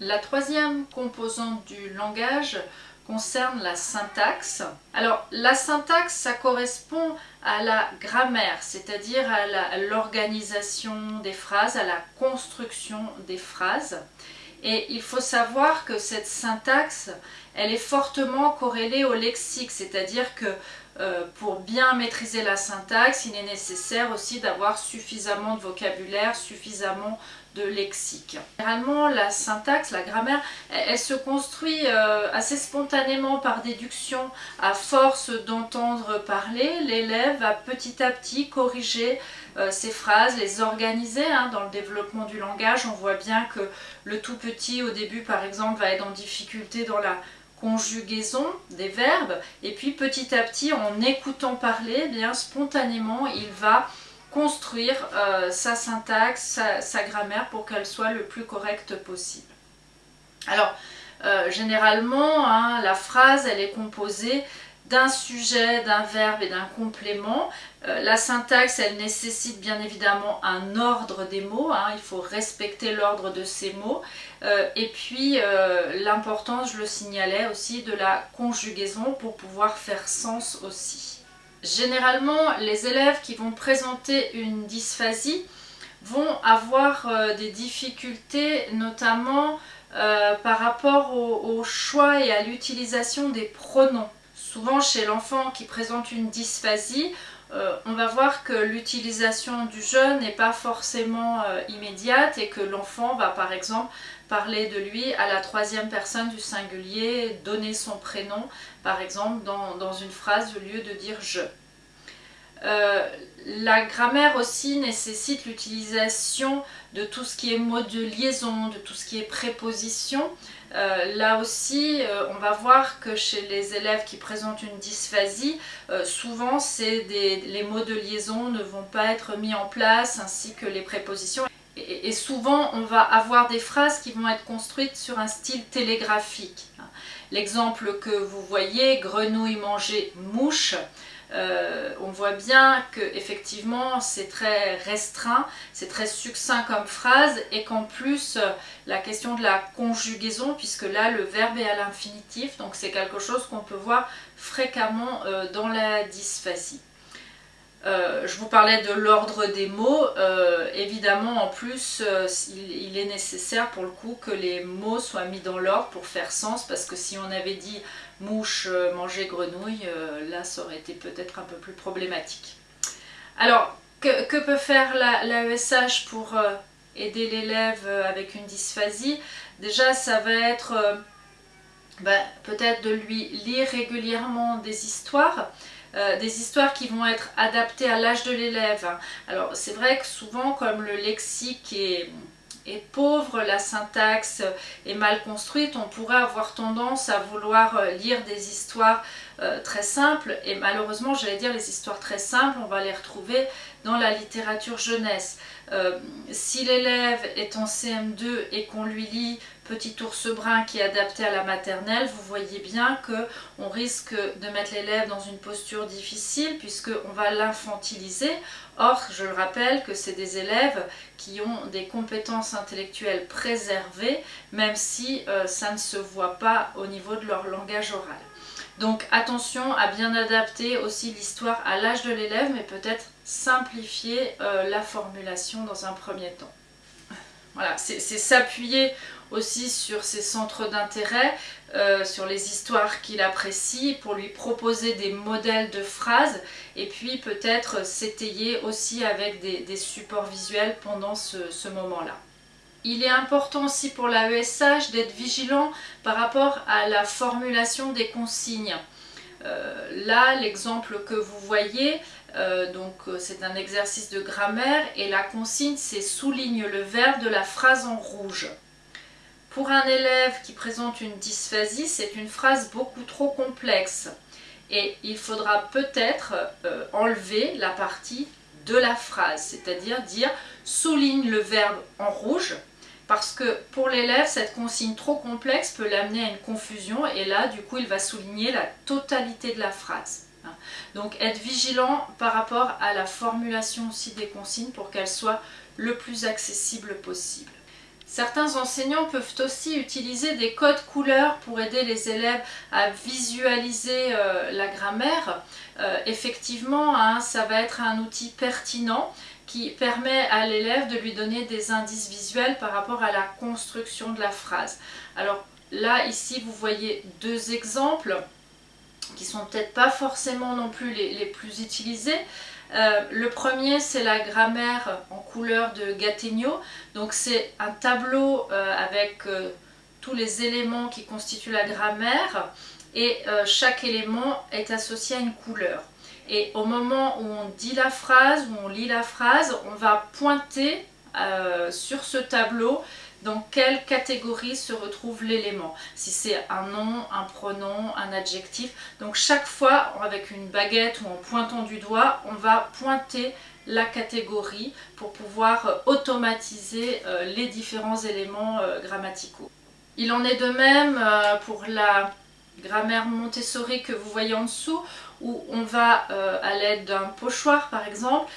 La troisième composante du langage concerne la syntaxe. Alors la syntaxe, ça correspond à la grammaire, c'est-à-dire à l'organisation des phrases, à la construction des phrases. Et il faut savoir que cette syntaxe, elle est fortement corrélée au lexique, c'est-à-dire que euh, pour bien maîtriser la syntaxe, il est nécessaire aussi d'avoir suffisamment de vocabulaire, suffisamment lexique. Généralement, la syntaxe, la grammaire, elle, se construit euh, assez spontanément par déduction. À force d'entendre parler, l'élève va petit à petit corriger euh, ses phrases, les organiser. Hein. Dans le développement du langage, on voit bien que le tout petit, au début par exemple, va être en difficulté dans la conjugaison des verbes et puis petit à petit en écoutant parler, eh bien spontanément il va construire euh, sa syntaxe, sa, grammaire pour qu'elle soit le plus correcte possible. Alors, euh, généralement, hein, la phrase, elle est composée d'un sujet, d'un verbe et d'un complément. Euh, la syntaxe, elle nécessite bien évidemment un ordre des mots, hein. il faut respecter l'ordre de ces mots. et puis, l'importance, je le signalais aussi, de la conjugaison pour pouvoir faire sens aussi. Généralement, les élèves qui vont présenter une dysphasie vont avoir euh, des difficultés, notamment euh, par rapport au, choix et à l'utilisation des pronoms. Souvent chez l'enfant qui présente une dysphasie, euh, on va voir que l'utilisation du je n'est pas forcément immédiate et que l'enfant va par exemple parler de lui à la troisième personne du singulier, donner son prénom, par exemple dans, une phrase au lieu de dire je. Euh, la grammaire aussi nécessite l'utilisation de tout ce qui est mot de liaison, de tout ce qui est préposition. Euh, là aussi, euh, on va voir que chez les élèves qui présentent une dysphasie, souvent les mots de liaison ne vont pas être mis en place, ainsi que les prépositions et, souvent on va avoir des phrases qui vont être construites sur un style télégraphique. L'exemple que vous voyez, grenouille manger mouche, euh, on voit bien que effectivement c'est très restreint, c'est très succinct comme phrase et qu'en plus la question de la conjugaison, puisque là le verbe est à l'infinitif, donc c'est quelque chose qu'on peut voir fréquemment euh, dans la dysphasie. Euh, je vous parlais de l'ordre des mots, euh, évidemment en plus euh, il, est nécessaire pour le coup que les mots soient mis dans l'ordre pour faire sens parce que si on avait dit mouche, manger grenouille, là ça aurait été peut-être un peu plus problématique. Alors que, peut faire l'AESH pour aider l'élève avec une dysphasie? Déjà ça va être ben, peut-être de lui lire régulièrement des histoires, euh, des histoires qui vont être adaptées à l'âge de l'élève. Alors c'est vrai que souvent comme le lexique est, pauvre, la syntaxe est mal construite, on pourrait avoir tendance à vouloir euh, lire des histoires euh, très simples et malheureusement j'allais dire les histoires très simples on va les retrouver dans la littérature jeunesse. si l'élève est en CM2 et qu'on lui lit Petit ours brun qui est adapté à la maternelle, vous voyez bien qu'on risque de mettre l'élève dans une posture difficile puisqu'on va l'infantiliser. Or, je le rappelle que c'est des élèves qui ont des compétences intellectuelles préservées, même si euh, ça ne se voit pas au niveau de leur langage oral. Donc attention à bien adapter aussi l'histoire à l'âge de l'élève, mais peut-être simplifier euh, la formulation dans un premier temps. Voilà, c'est s'appuyer aussi sur ses centres d'intérêt, euh, sur les histoires qu'il apprécie, pour lui proposer des modèles de phrases et puis peut-être s'étayer aussi avec des, supports visuels pendant ce, moment-là. Il est important aussi pour l'AESH d'être vigilant par rapport à la formulation des consignes. Euh, là, l'exemple que vous voyez, euh, donc c'est un exercice de grammaire et la consigne c'est souligne le verbe de la phrase en rouge. Pour un élève qui présente une dysphasie, c'est une phrase beaucoup trop complexe et il faudra peut-être euh, enlever la partie de la phrase, c'est-à-dire dire souligne le verbe en rouge parce que pour l'élève, cette consigne trop complexe peut l'amener à une confusion et là, du coup, il va souligner la totalité de la phrase. Donc, être vigilant par rapport à la formulation aussi des consignes pour qu'elles soient le plus accessibles possible. Certains enseignants peuvent aussi utiliser des codes couleurs pour aider les élèves à visualiser euh, la grammaire. Euh, effectivement, hein, ça va être un outil pertinent qui permet à l'élève de lui donner des indices visuels par rapport à la construction de la phrase. Alors là, ici, vous voyez deux exemples qui sont peut-être pas forcément non plus les plus utilisés, euh, le premier, c'est la grammaire en couleur de Gattegno. Donc c'est un tableau euh, avec euh, tous les éléments qui constituent la grammaire et chaque élément est associé à une couleur. Et au moment où on dit la phrase, où on lit la phrase, on va pointer sur ce tableau dans quelle catégorie se retrouve l'élément? Si c'est un nom, un pronom, un adjectif. Donc chaque fois, avec une baguette ou en pointant du doigt, on va pointer la catégorie pour pouvoir euh, automatiser euh, les différents éléments euh, grammaticaux. Il en est de même pour la grammaire Montessori que vous voyez en dessous, où on va, à l'aide d'un pochoir par exemple,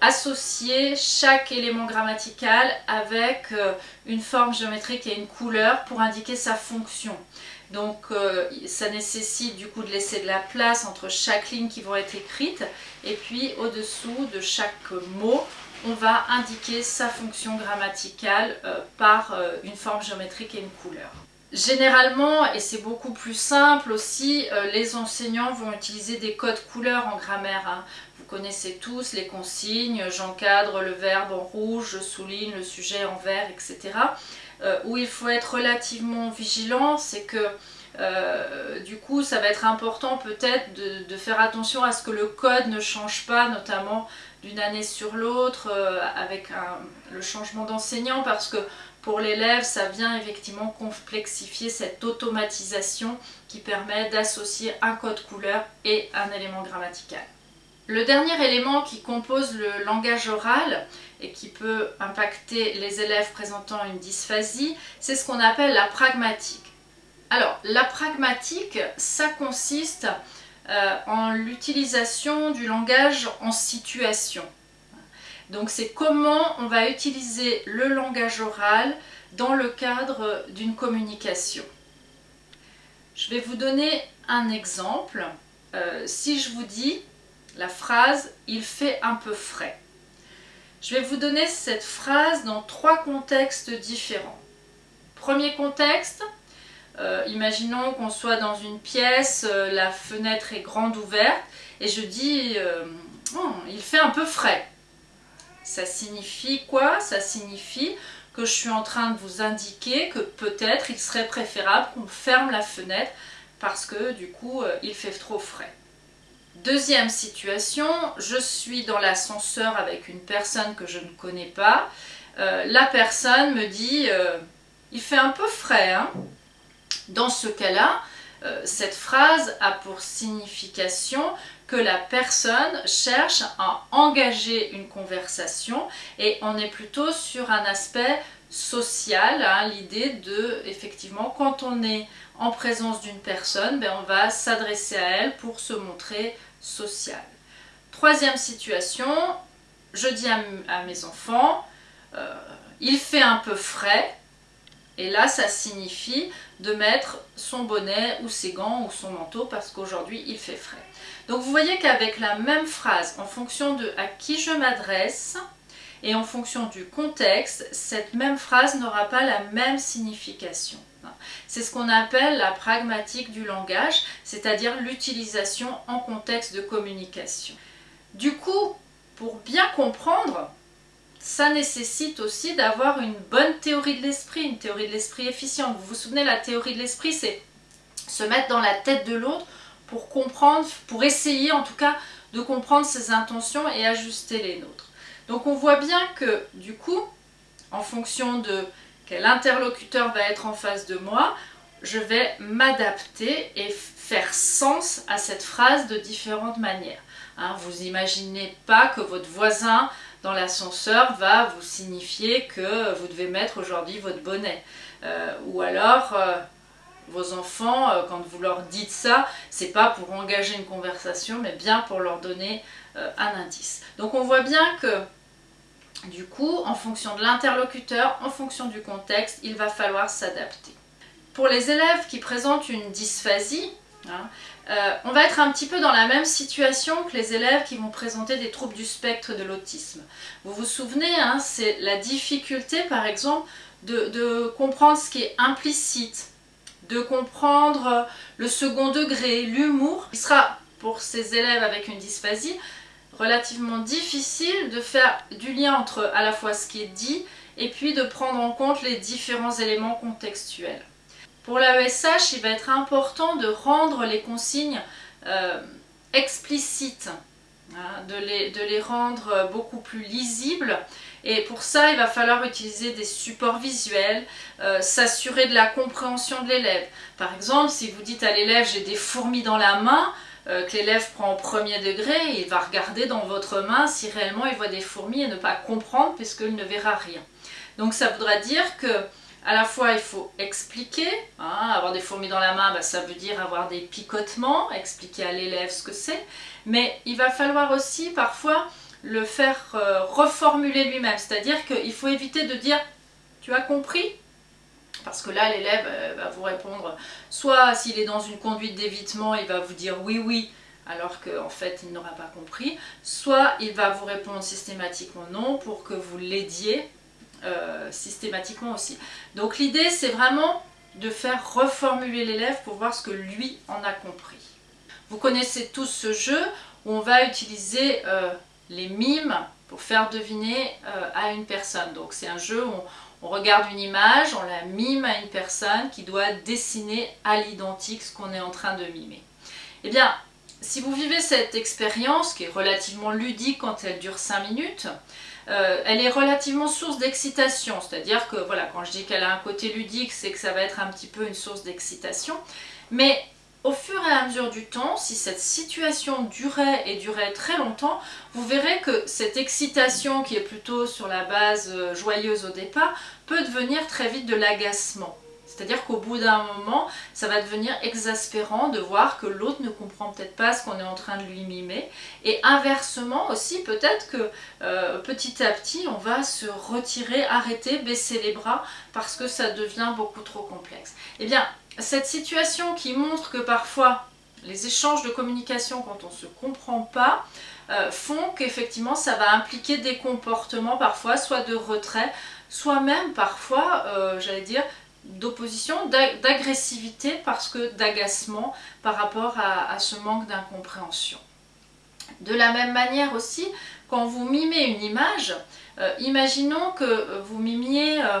associer chaque élément grammatical avec euh, une forme géométrique et une couleur pour indiquer sa fonction. Donc euh, ça nécessite du coup de laisser de la place entre chaque ligne qui vont être écrites et puis au-dessous de chaque mot on va indiquer sa fonction grammaticale euh, par une forme géométrique et une couleur. Généralement, et c'est beaucoup plus simple aussi, les enseignants vont utiliser des codes couleurs en grammaire. Hein connaissez tous les consignes, j'encadre le verbe en rouge, je souligne le sujet en vert, etc. Euh, où il faut être relativement vigilant, c'est que euh, du coup ça va être important peut-être de, faire attention à ce que le code ne change pas, notamment d'une année sur l'autre, euh, avec le changement d'enseignant, parce que pour l'élève, ça vient effectivement complexifier cette automatisation qui permet d'associer un code couleur et un élément grammatical. Le dernier élément qui compose le langage oral et qui peut impacter les élèves présentant une dysphasie, c'est ce qu'on appelle la pragmatique. Alors, la pragmatique, ça consiste euh, en l'utilisation du langage en situation. Donc c'est comment on va utiliser le langage oral dans le cadre d'une communication. Je vais vous donner un exemple. Euh, si je vous dis la phrase « il fait un peu frais ». Je vais vous donner cette phrase dans trois contextes différents. Premier contexte, euh, imaginons qu'on soit dans une pièce, euh, la fenêtre est grande ouverte et je dis oh, il fait un peu frais ». Ça signifie quoi? Ça signifie que je suis en train de vous indiquer que peut-être il serait préférable qu'on ferme la fenêtre parce que du coup il fait trop frais. Deuxième situation, je suis dans l'ascenseur avec une personne que je ne connais pas. Euh, la personne me dit euh, il fait un peu frais hein. Dans ce cas-là, euh, cette phrase a pour signification que la personne cherche à engager une conversation et on est plutôt sur un aspect social, hein, l'idée de, effectivement, quand on est en présence d'une personne, ben, on va s'adresser à elle pour se montrer social. Troisième situation, je dis à, mes enfants, euh, il fait un peu frais, et là ça signifie de mettre son bonnet ou ses gants ou son manteau parce qu'aujourd'hui il fait frais. Donc vous voyez qu'avec la même phrase, en fonction de à qui je m'adresse, et en fonction du contexte, cette même phrase n'aura pas la même signification. C'est ce qu'on appelle la pragmatique du langage, c'est-à-dire l'utilisation en contexte de communication. Du coup, pour bien comprendre, ça nécessite aussi d'avoir une bonne théorie de l'esprit, une théorie de l'esprit efficiente. Vous vous souvenez, la théorie de l'esprit, c'est se mettre dans la tête de l'autre pour comprendre, pour essayer en tout cas de comprendre ses intentions et ajuster les nôtres. Donc on voit bien que du coup, en fonction de quel interlocuteur va être en face de moi, je vais m'adapter et faire sens à cette phrase de différentes manières. Hein, vous imaginez pas que votre voisin dans l'ascenseur va vous signifier que vous devez mettre aujourd'hui votre bonnet. Euh, ou alors, euh, vos enfants, euh, quand vous leur dites ça, c'est pas pour engager une conversation, mais bien pour leur donner un indice. Donc on voit bien que Du coup, en fonction de l'interlocuteur, en fonction du contexte, il va falloir s'adapter. Pour les élèves qui présentent une dysphasie, hein, euh, on va être un petit peu dans la même situation que les élèves qui vont présenter des troubles du spectre de l'autisme. Vous vous souvenez, hein, c'est la difficulté par exemple de, comprendre ce qui est implicite, de comprendre le second degré, l'humour. Il sera pour ces élèves avec une dysphasie relativement difficile de faire du lien entre à la fois ce qui est dit et puis de prendre en compte les différents éléments contextuels. Pour l'AESH, il va être important de rendre les consignes euh, explicites, hein, de, les, rendre beaucoup plus lisibles. Et pour ça, il va falloir utiliser des supports visuels, euh, s'assurer de la compréhension de l'élève. Par exemple, si vous dites à l'élève « j'ai des fourmis dans la main euh, que l'élève prend au premier degré, il va regarder dans votre main si réellement il voit des fourmis et ne pas comprendre puisqu'il ne verra rien. Donc ça voudra dire que à la fois il faut expliquer, hein, avoir des fourmis dans la main, bah, ça veut dire avoir des picotements, expliquer à l'élève ce que c'est, mais il va falloir aussi parfois le faire euh, reformuler lui-même, c'est-à-dire qu'il faut éviter de dire « tu as compris ?» parce que là l'élève euh, va vous répondre, soit s'il est dans une conduite d'évitement, il va vous dire « oui, oui », alors qu'en fait il n'aura pas compris, soit il va vous répondre systématiquement non pour que vous l'aidiez euh, systématiquement aussi. Donc l'idée c'est vraiment de faire reformuler l'élève pour voir ce que lui en a compris. Vous connaissez tous ce jeu où on va utiliser euh, les mimes pour faire deviner euh, à une personne. Donc c'est un jeu où on, regarde une image, on la mime à une personne qui doit dessiner à l'identique ce qu'on est en train de mimer. Eh bien, si vous vivez cette expérience qui est relativement ludique quand elle dure 5 minutes, euh, elle est relativement source d'excitation, c'est-à-dire que voilà, quand je dis qu'elle a un côté ludique, c'est que ça va être un petit peu une source d'excitation. Mais au fur et à mesure du temps, si cette situation durait et durait très longtemps, vous verrez que cette excitation qui est plutôt sur la base euh, joyeuse au départ peut devenir très vite de l'agacement. C'est-à-dire qu'au bout d'un moment, ça va devenir exaspérant de voir que l'autre ne comprend peut-être pas ce qu'on est en train de lui mimer. Et inversement aussi, peut-être que euh, petit à petit, on va se retirer, arrêter, baisser les bras parce que ça devient beaucoup trop complexe. Eh bien, cette situation qui montre que parfois, les échanges de communication, quand on ne se comprend pas, euh, font qu'effectivement ça va impliquer des comportements parfois, soit de retrait, soit même parfois, euh, j'allais dire, d'opposition, d'agressivité parce que d'agacement par rapport à, ce manque d'incompréhension. De la même manière aussi, quand vous mimez une image, euh, imaginons que vous mimiez euh,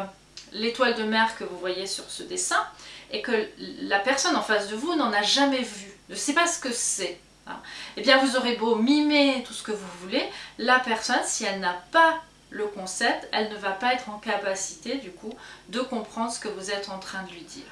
l'étoile de mer que vous voyez sur ce dessin et que la personne en face de vous n'en a jamais vu, ne sait pas ce que c'est. Hein. Eh bien vous aurez beau mimer tout ce que vous voulez, la personne, si elle n'a pas le concept, elle ne va pas être en capacité du coup de comprendre ce que vous êtes en train de lui dire.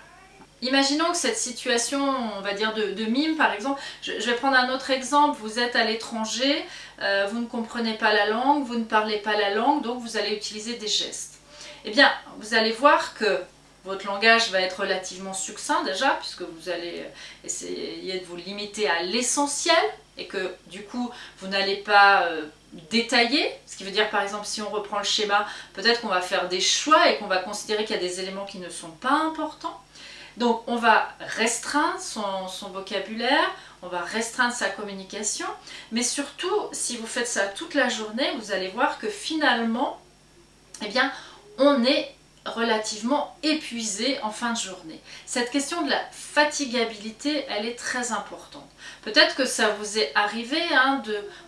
Imaginons que cette situation, on va dire de, mime par exemple, je, vais prendre un autre exemple, vous êtes à l'étranger, euh, vous ne comprenez pas la langue, vous ne parlez pas la langue, donc vous allez utiliser des gestes. Eh bien, vous allez voir que votre langage va être relativement succinct déjà, puisque vous allez essayer de vous limiter à l'essentiel, et que du coup, vous n'allez pas euh, détaillé, ce qui veut dire par exemple si on reprend le schéma, peut-être qu'on va faire des choix et qu'on va considérer qu'il y a des éléments qui ne sont pas importants. Donc on va restreindre son, vocabulaire, on va restreindre sa communication, mais surtout si vous faites ça toute la journée, vous allez voir que finalement, eh bien, on est relativement épuisé en fin de journée. Cette question de la fatigabilité, elle est très importante. Peut-être que ça vous est arrivé hein,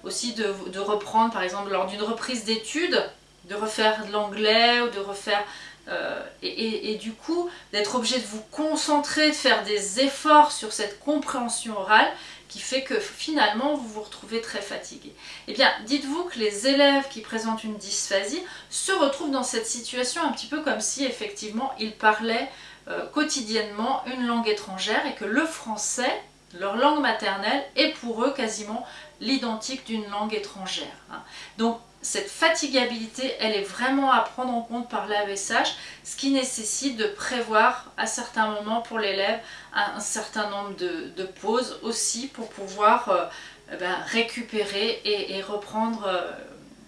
aussi de, reprendre, par exemple, lors d'une reprise d'études, de refaire de l'anglais ou de refaire... Euh, et, du coup, d'être obligé de vous concentrer, de faire des efforts sur cette compréhension orale qui fait que finalement vous vous retrouvez très fatigué. Eh bien, dites-vous que les élèves qui présentent une dysphasie se retrouvent dans cette situation un petit peu comme si effectivement ils parlaient euh, quotidiennement une langue étrangère et que le français, leur langue maternelle, est pour eux quasiment l'identique d'une langue étrangère. Hein. Donc cette fatigabilité, elle est vraiment à prendre en compte par l'AESH, ce qui nécessite de prévoir à certains moments pour l'élève un, certain nombre de, pauses aussi pour pouvoir euh, eh ben, récupérer et, reprendre euh,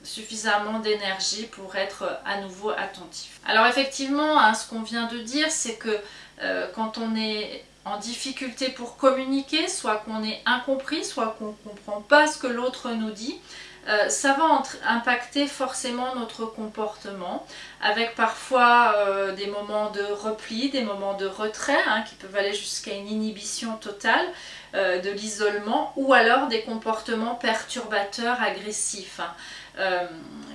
suffisamment d'énergie pour être à nouveau attentif. Alors effectivement, hein, ce qu'on vient de dire, c'est que euh, quand on est en difficulté pour communiquer, soit qu'on est incompris, soit qu'on ne comprend pas ce que l'autre nous dit, euh, ça va impacter forcément notre comportement, avec parfois euh, des moments de repli, des moments de retrait, hein, qui peuvent aller jusqu'à une inhibition totale euh, de l'isolement, ou alors des comportements perturbateurs, agressifs. Hein.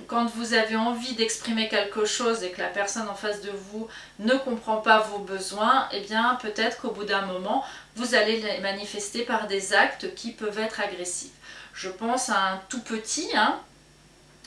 quand vous avez envie d'exprimer quelque chose et que la personne en face de vous ne comprend pas vos besoins, eh bien peut-être qu'au bout d'un moment, vous allez les manifester par des actes qui peuvent être agressifs. Je pense à un tout petit, hein.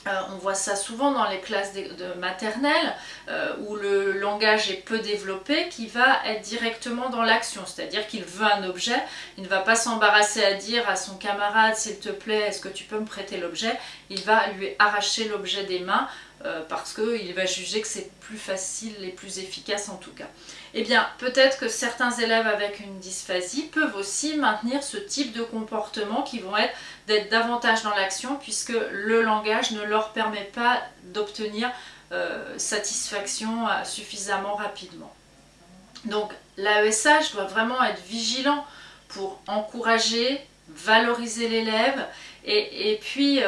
euh, on voit ça souvent dans les classes de, maternelle euh, où le langage est peu développé qui va être directement dans l'action, c'est-à-dire qu'il veut un objet, il ne va pas s'embarrasser à dire à son camarade s'il te plaît est-ce que tu peux me prêter l'objet, il va lui arracher l'objet des mains euh, parce qu'il va juger que c'est plus facile et plus efficace en tout cas. Eh bien, peut-être que certains élèves avec une dysphasie peuvent aussi maintenir ce type de comportement qui vont être d'être davantage dans l'action puisque le langage ne leur permet pas d'obtenir euh, satisfaction euh, suffisamment rapidement. Donc l'AESH doit vraiment être vigilant pour encourager, valoriser l'élève et, puis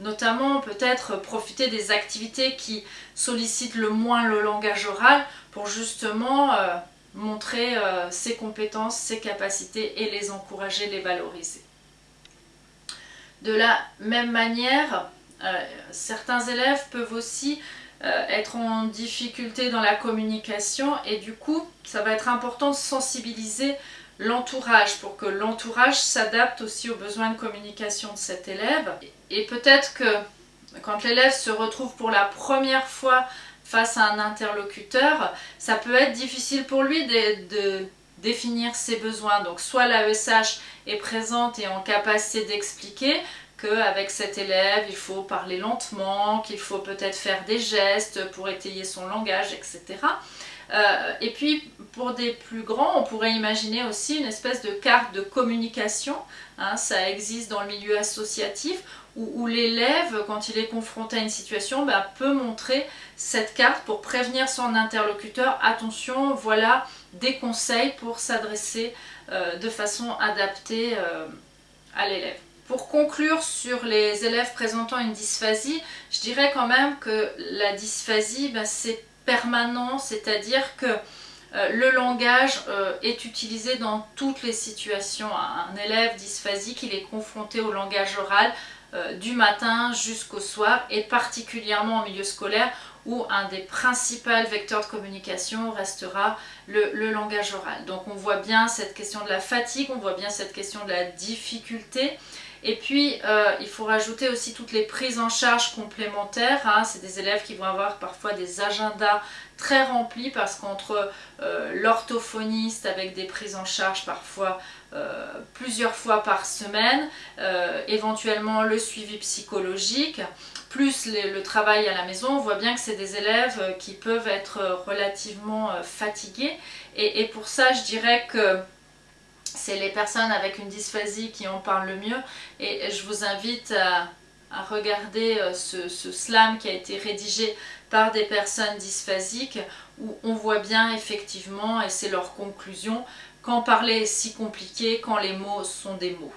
notamment peut-être profiter des activités qui sollicitent le moins le langage oral pour justement euh, montrer euh, ses compétences, ses capacités et les encourager, les valoriser. De la même manière, euh, certains élèves peuvent aussi être en difficulté dans la communication et du coup, ça va être important de sensibiliser l'entourage pour que l'entourage s'adapte aussi aux besoins de communication de cet élève. Et peut-être que quand l'élève se retrouve pour la première fois face à un interlocuteur, ça peut être difficile pour lui de, définir ses besoins. Donc soit l'AESH est présente et en capacité d'expliquer qu'avec cet élève, il faut parler lentement, qu'il faut peut-être faire des gestes pour étayer son langage, etc. Euh, et puis pour des plus grands, on pourrait imaginer aussi une espèce de carte de communication. Hein, ça existe dans le milieu associatif où, l'élève, quand il est confronté à une situation, bah, peut montrer cette carte pour prévenir son interlocuteur. Attention, voilà des conseils pour s'adresser euh, de façon adaptée euh, à l'élève. Pour conclure sur les élèves présentant une dysphasie, je dirais quand même que la dysphasie, bah, c'est permanent, c'est-à-dire que euh, le langage est utilisé dans toutes les situations. Un élève dysphasique, il est confronté au langage oral du matin jusqu'au soir et particulièrement en milieu scolaire où un des principaux vecteurs de communication restera le, le, langage oral. Donc on voit bien cette question de la fatigue, on voit bien cette question de la difficulté et puis, euh, il faut rajouter aussi toutes les prises en charge complémentaires. Hein. C'est des élèves qui vont avoir parfois des agendas très remplis parce qu'entre euh, l'orthophoniste avec des prises en charge parfois euh, plusieurs fois par semaine, éventuellement le suivi psychologique, plus le travail à la maison, on voit bien que c'est des élèves qui peuvent être relativement fatigués. et pour ça, je dirais que c'est les personnes avec une dysphasie qui en parlent le mieux et je vous invite à, regarder euh, ce, ce, slam qui a été rédigé par des personnes dysphasiques où on voit bien effectivement, et c'est leur conclusion, quand parler est si compliqué, quand les mots sont des mots.